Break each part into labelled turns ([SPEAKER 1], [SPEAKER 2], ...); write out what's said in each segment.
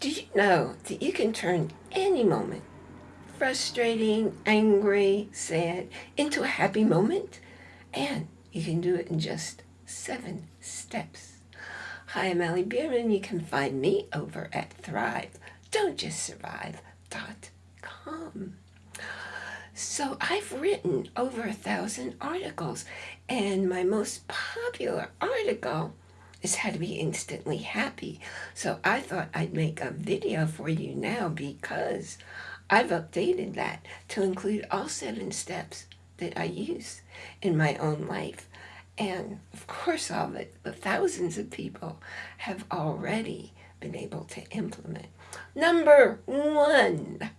[SPEAKER 1] Do you know that you can turn any moment, frustrating, angry, sad, into a happy moment? And you can do it in just seven steps. Hi, I'm Allie Bierman. You can find me over at Thrive. Don't just survive.com. So I've written over a thousand articles, and my most popular article is how to be instantly happy. So I thought I'd make a video for you now because I've updated that to include all seven steps that I use in my own life. And of course, all the, the thousands of people have already been able to implement. Number one,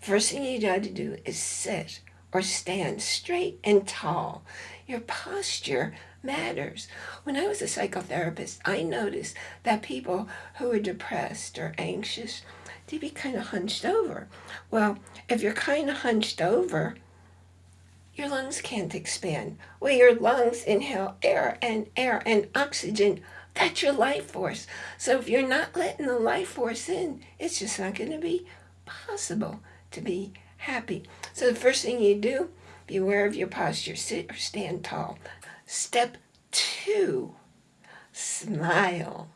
[SPEAKER 1] first thing you got to do is sit or stand straight and tall. Your posture matters. When I was a psychotherapist, I noticed that people who are depressed or anxious, they'd be kind of hunched over. Well, if you're kind of hunched over, your lungs can't expand. Well, your lungs inhale air and air and oxygen. That's your life force. So if you're not letting the life force in, it's just not going to be possible to be happy. So the first thing you do, be aware of your posture. Sit or stand tall. Step two, smile.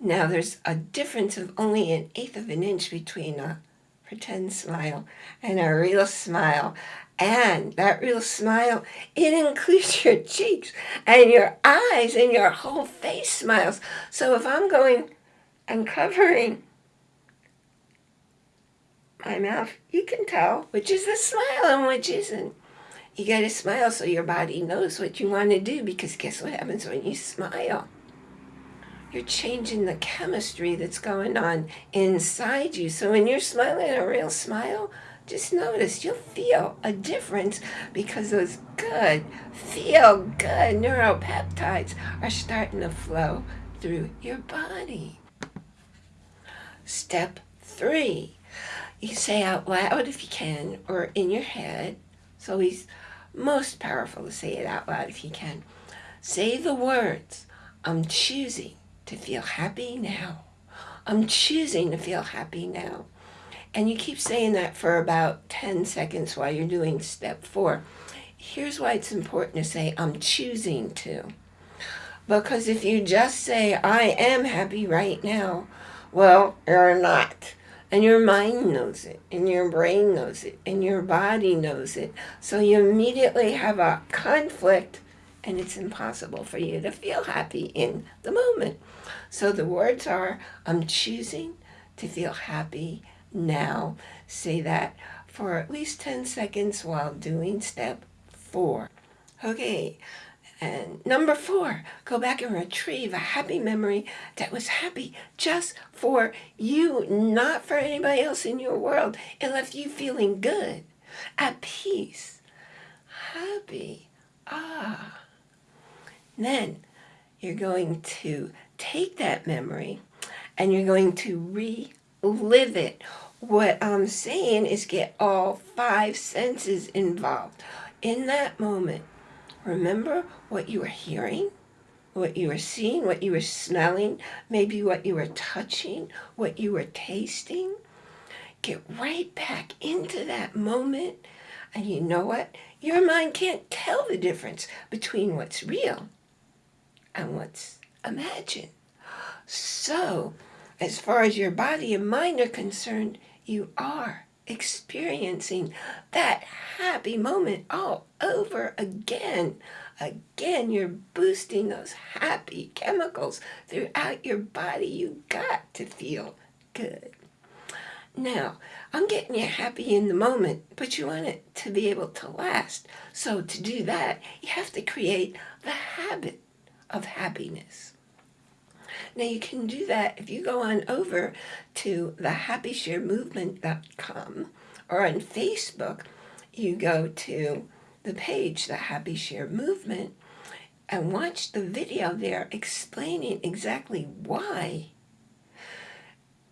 [SPEAKER 1] Now there's a difference of only an eighth of an inch between a pretend smile and a real smile. And that real smile, it includes your cheeks and your eyes and your whole face smiles. So if I'm going and covering my mouth, you can tell which is a smile and which isn't. You got to smile so your body knows what you want to do because guess what happens when you smile? You're changing the chemistry that's going on inside you. So when you're smiling a real smile, just notice you'll feel a difference because those good, feel good neuropeptides are starting to flow through your body. Step three, you say out loud if you can, or in your head. It's always most powerful to say it out loud if you can. Say the words, I'm choosing to feel happy now. I'm choosing to feel happy now. And you keep saying that for about 10 seconds while you're doing step four. Here's why it's important to say, I'm choosing to. Because if you just say, I am happy right now, well, you're not. And your mind knows it, and your brain knows it, and your body knows it. So you immediately have a conflict, and it's impossible for you to feel happy in the moment. So the words are, I'm choosing to feel happy now say that for at least 10 seconds while doing step four. Okay, and number four, go back and retrieve a happy memory that was happy just for you, not for anybody else in your world. It left you feeling good, at peace, happy. Ah. Then you're going to take that memory and you're going to relive it what I'm saying is get all five senses involved. In that moment, remember what you were hearing, what you were seeing, what you were smelling, maybe what you were touching, what you were tasting. Get right back into that moment. And you know what? Your mind can't tell the difference between what's real and what's imagined. So as far as your body and mind are concerned, you are experiencing that happy moment all over again. Again, you're boosting those happy chemicals throughout your body. You got to feel good. Now, I'm getting you happy in the moment, but you want it to be able to last. So to do that, you have to create the habit of happiness. Now you can do that if you go on over to the happysharemovement.com or on Facebook, you go to the page, the Happy Share Movement, and watch the video there explaining exactly why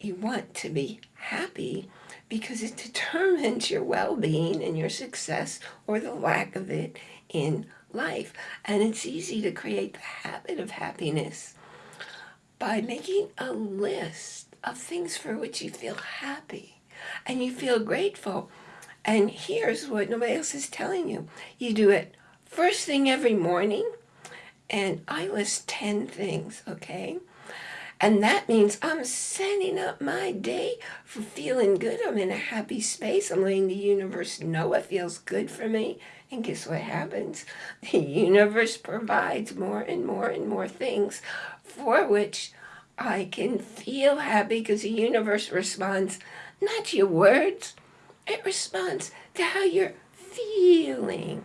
[SPEAKER 1] you want to be happy because it determines your well-being and your success or the lack of it in life. And it's easy to create the habit of happiness by making a list of things for which you feel happy and you feel grateful. And here's what nobody else is telling you. You do it first thing every morning, and I list 10 things, okay? And that means I'm setting up my day for feeling good. I'm in a happy space. I'm letting the universe know what feels good for me. And guess what happens? The universe provides more and more and more things for which I can feel happy because the universe responds not to your words, it responds to how you're feeling.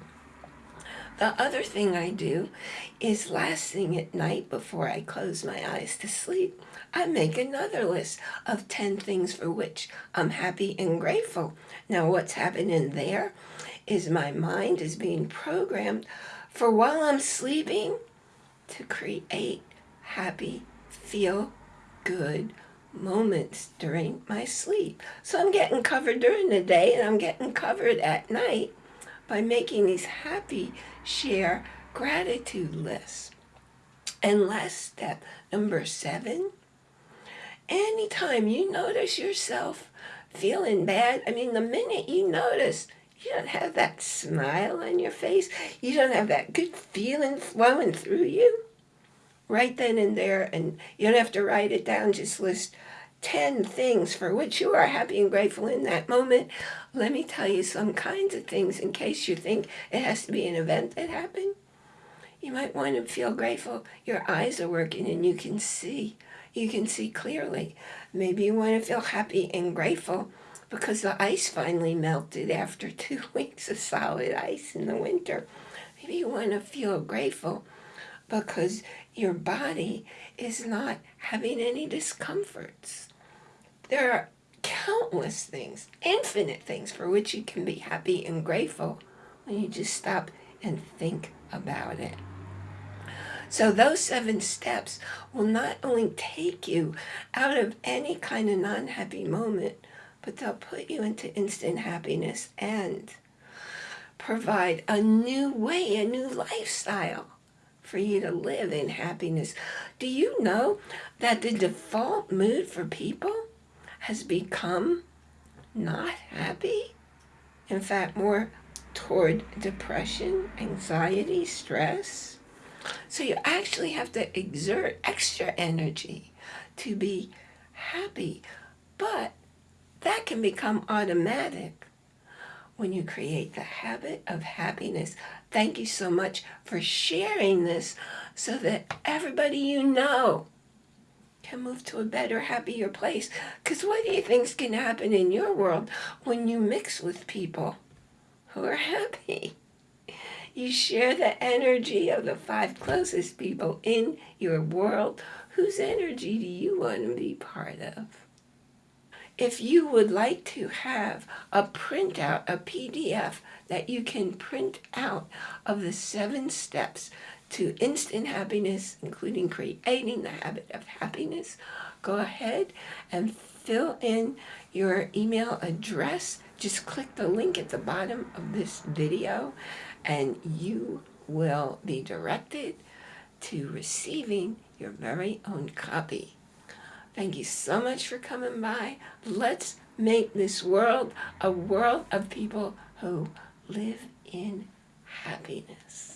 [SPEAKER 1] The other thing I do is last thing at night before I close my eyes to sleep, I make another list of 10 things for which I'm happy and grateful. Now what's happening there is my mind is being programmed for while I'm sleeping to create happy, feel good moments during my sleep. So I'm getting covered during the day and I'm getting covered at night by making these happy share gratitude lists. And last step, number seven, anytime you notice yourself feeling bad, I mean, the minute you notice you don't have that smile on your face, you don't have that good feeling flowing through you, right then and there, and you don't have to write it down, just list 10 things for which you are happy and grateful in that moment. Let me tell you some kinds of things in case you think it has to be an event that happened. You might want to feel grateful. Your eyes are working and you can see. You can see clearly. Maybe you want to feel happy and grateful because the ice finally melted after two weeks of solid ice in the winter. Maybe you want to feel grateful because your body is not having any discomforts. There are countless things, infinite things for which you can be happy and grateful when you just stop and think about it. So those seven steps will not only take you out of any kind of non-happy moment, but they'll put you into instant happiness and provide a new way, a new lifestyle for you to live in happiness. Do you know that the default mood for people has become not happy? In fact, more toward depression, anxiety, stress. So you actually have to exert extra energy to be happy. But that can become automatic when you create the habit of happiness. Thank you so much for sharing this so that everybody you know can move to a better, happier place. Because what do you think can happen in your world when you mix with people who are happy? You share the energy of the five closest people in your world. Whose energy do you want to be part of? If you would like to have a printout, a PDF that you can print out of the seven steps to instant happiness, including creating the habit of happiness, go ahead and fill in your email address. Just click the link at the bottom of this video and you will be directed to receiving your very own copy. Thank you so much for coming by. Let's make this world a world of people who live in happiness.